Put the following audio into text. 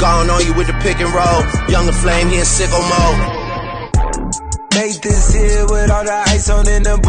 Gone on you with the pick and roll. Younger flame, he in sicko mode. Make this here with all the ice on in the book.